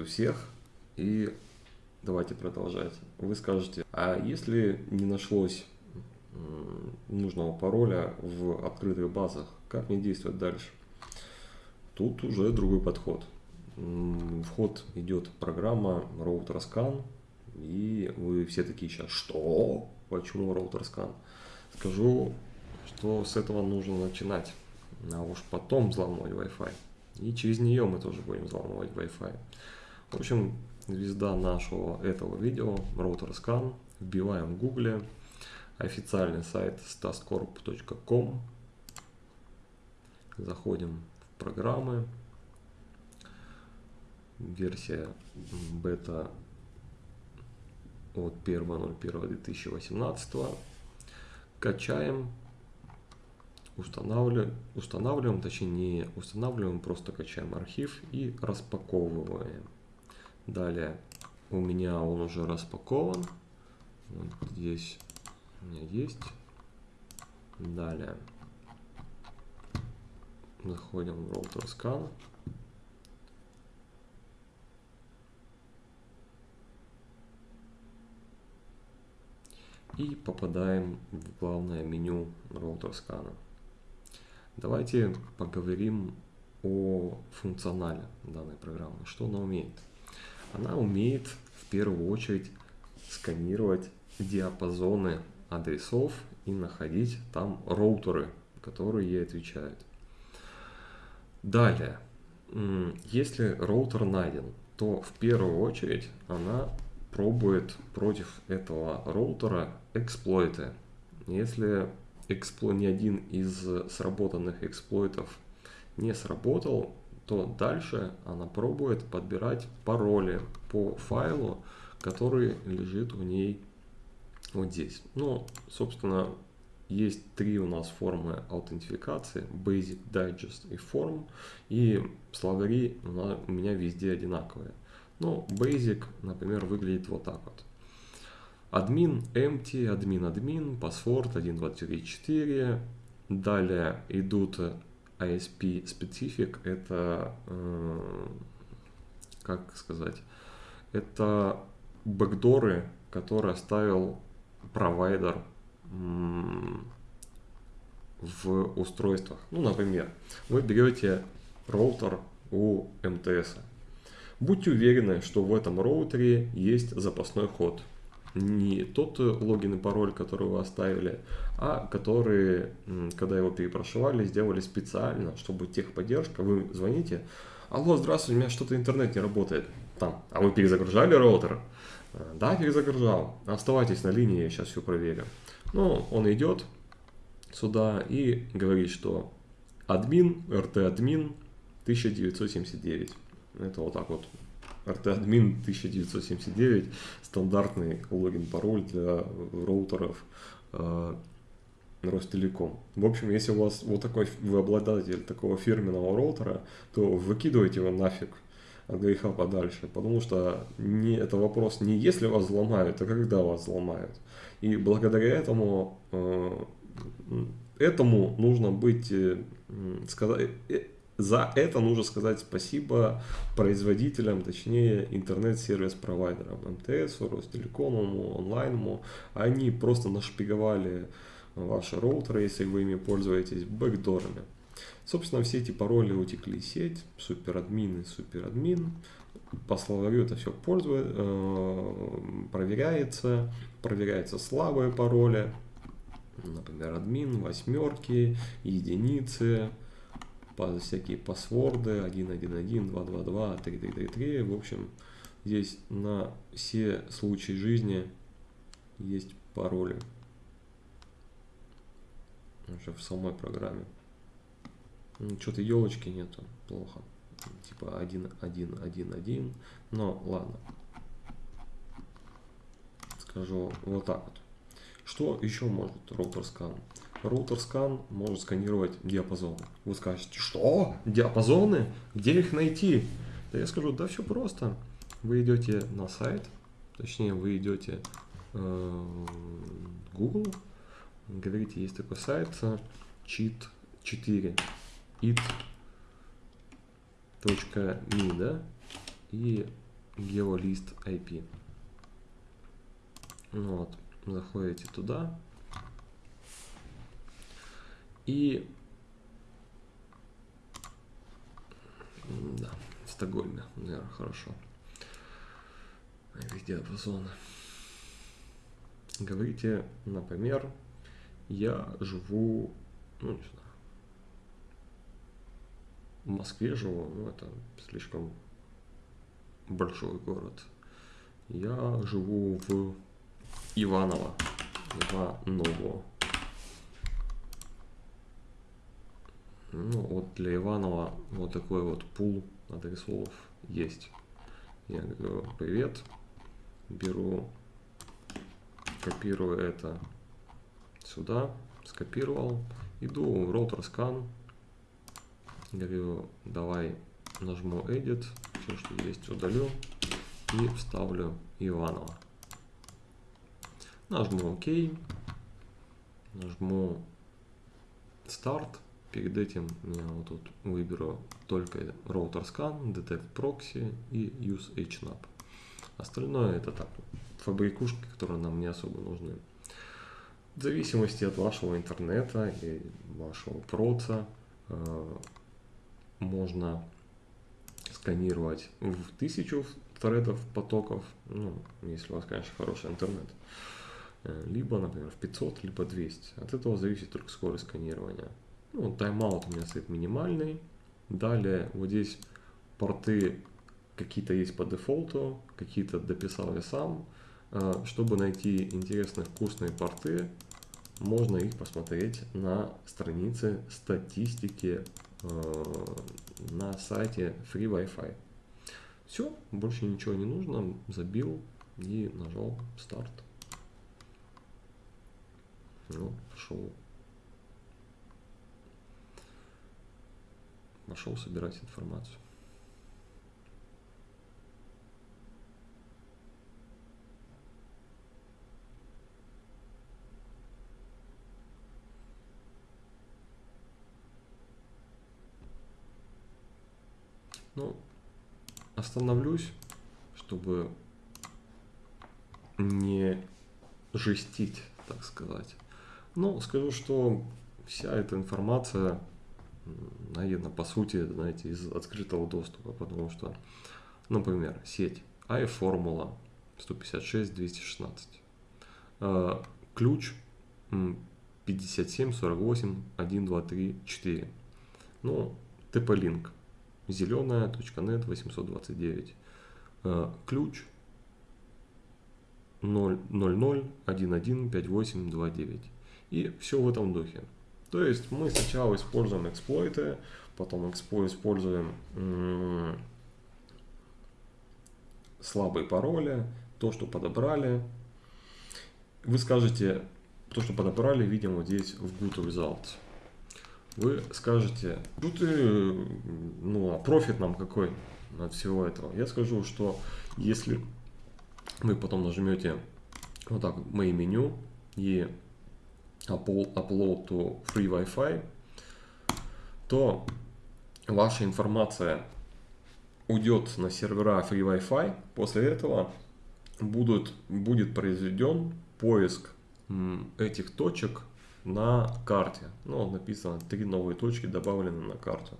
Приветствую всех и давайте продолжать. Вы скажете, а если не нашлось нужного пароля в открытых базах, как мне действовать дальше? Тут уже другой подход. Вход идет программа RouterScan, и вы все такие сейчас, что? Почему RouterScan? Скажу, что с этого нужно начинать, а уж потом взламывать Wi-Fi. И через нее мы тоже будем взламывать Wi-Fi. В общем, звезда нашего этого видео, RouterScan, вбиваем в гугле, официальный сайт stascorp.com, заходим в программы, версия бета от 1.01.2018, качаем, устанавливаем, устанавливаем, точнее не устанавливаем, просто качаем архив и распаковываем. Далее у меня он уже распакован. Вот здесь у меня есть. Далее заходим в Router Scan. И попадаем в главное меню Router Scan. Давайте поговорим о функционале данной программы. Что она умеет? Она умеет в первую очередь сканировать диапазоны адресов и находить там роутеры, которые ей отвечают. Далее, если роутер найден, то в первую очередь она пробует против этого роутера эксплойты. Если экспло... ни один из сработанных эксплойтов не сработал, то дальше она пробует подбирать пароли по файлу, который лежит у ней вот здесь. Ну, собственно, есть три у нас формы аутентификации, Basic, Digest и Form, и словари у меня везде одинаковые. Ну, Basic, например, выглядит вот так вот. Админ, empty, админ, админ, password 1234. Далее идут ISP specific, это, э, как сказать, это бэкдоры, которые оставил провайдер в устройствах. Ну, например, вы берете роутер у МТС. Будьте уверены, что в этом роутере есть запасной ход не тот логин и пароль, который вы оставили, а который, когда его перепрошивали, сделали специально, чтобы техподдержка, вы звоните, алло, здравствуйте, у меня что-то интернет не работает, там, а вы перезагружали роутер? Да, перезагружал, оставайтесь на линии, я сейчас все проверю. Ну, он идет сюда и говорит, что админ, rt админ 1979. Это вот так вот RT-админ 1979, стандартный логин-пароль для роутеров э, Ростелеком. В общем, если у вас вот такой, вы обладатель такого фирменного роутера, то выкидывайте его нафиг от греха подальше, потому что не, это вопрос не если вас взломают, а когда вас взломают. И благодаря этому, э, этому нужно быть, э, сказать, э, за это нужно сказать спасибо производителям, точнее интернет-сервис-провайдерам, МТС, Ростелекому, онлайному. Они просто нашпиговали ваши роутеры, если вы ими пользуетесь, бэкдорами. Собственно, все эти пароли утекли в сеть, суперадмин и суперадмин. По словарю это все пользует, э, проверяется, проверяются слабые пароли, например, админ, восьмерки, единицы, всякие пасворды 1.1.1, 2.2.2, 3.3.3. В общем, здесь на все случаи жизни есть пароли. Уже в самой программе. Ну, Что-то елочки нету, плохо. Типа 1.1.1.1. Но ладно. Скажу вот так вот. Что еще может скан? Роутер скан может сканировать диапазоны. Вы скажете, что? Диапазоны? Где их найти? Да я скажу, да все просто. Вы идете на сайт, точнее вы идете э, Google, говорите, есть такой сайт cheat 4 it.me, да? и геолист IP. Вот, заходите туда. И да, в Стокгольме, наверное, хорошо. Везде диапазоны. Говорите, например, я живу, ну, не знаю, в Москве живу, ну, это слишком большой город. Я живу в Иваново, Иваново. Ну, вот для Иванова вот такой вот пул адресов есть. Я говорю, привет, беру, копирую это сюда, скопировал, иду в роутер скан, говорю, давай нажму edit, все, что есть, удалю и вставлю Иванова. Нажму ОК, нажму старт. Перед этим я вот тут выберу только роутер scan, detect proxy и use hnap. Остальное это так, фабрикушки, которые нам не особо нужны. В зависимости от вашего интернета и вашего проца э, можно сканировать в тысячу тредов, потоков, ну, если у вас, конечно, хороший интернет. Э, либо, например, в 500, либо 200. От этого зависит только скорость сканирования. Ну, тайм-аут у меня стоит минимальный. Далее вот здесь порты какие-то есть по дефолту, какие-то дописал я сам. Э, чтобы найти интересные вкусные порты, можно их посмотреть на странице статистики э, на сайте Free Wi-Fi. Все, больше ничего не нужно, забил и нажал старт. Ну, пошел. Пошел собирать информацию. Ну, остановлюсь, чтобы не жестить, так сказать. Но скажу, что вся эта информация найдена по сути, знаете, из открытого доступа, потому что, например, сеть iFormula 156-216, э, ключ 57 48 1 2 3 4 ну TP-Link зеленая, .NET 829. Э, ключ 000115829. И все в этом духе. То есть мы сначала используем эксплойты, потом используем слабые пароли, то, что подобрали. Вы скажете, то, что подобрали, видим вот здесь в Good Results вы скажете, ну ты, ну а профит нам какой от всего этого? Я скажу, что если вы потом нажмете вот так мои меню и upload to free Wi-Fi, то ваша информация уйдет на сервера free Wi-Fi. После этого будут, будет произведен поиск этих точек на карте. Ну, написано, три новые точки добавлены на карту.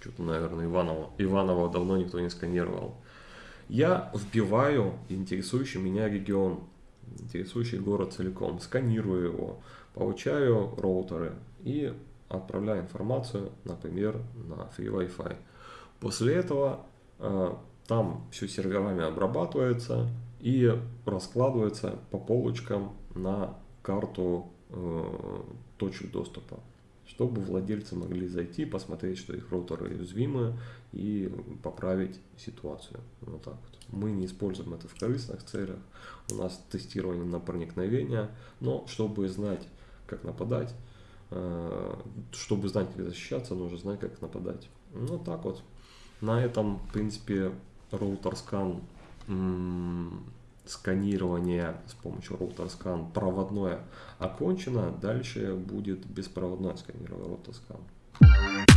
Что-то, наверное, Иваново. Иваново давно никто не сканировал. Я вбиваю интересующий меня регион, интересующий город целиком, сканирую его, получаю роутеры и отправляю информацию, например, на Free Wi-Fi. После этого э, там все серверами обрабатывается и раскладывается по полочкам на карту Э, точек доступа, чтобы владельцы могли зайти, посмотреть, что их роутеры уязвимы и поправить ситуацию. Вот так вот. Мы не используем это в корыстных целях, у нас тестирование на проникновение, но чтобы знать, как нападать, э, чтобы знать, как защищаться, нужно знать, как нападать. Ну так вот. На этом, в принципе, роутер скан сканирование с помощью Router Scan проводное окончено, дальше будет беспроводное сканирование Router Scan.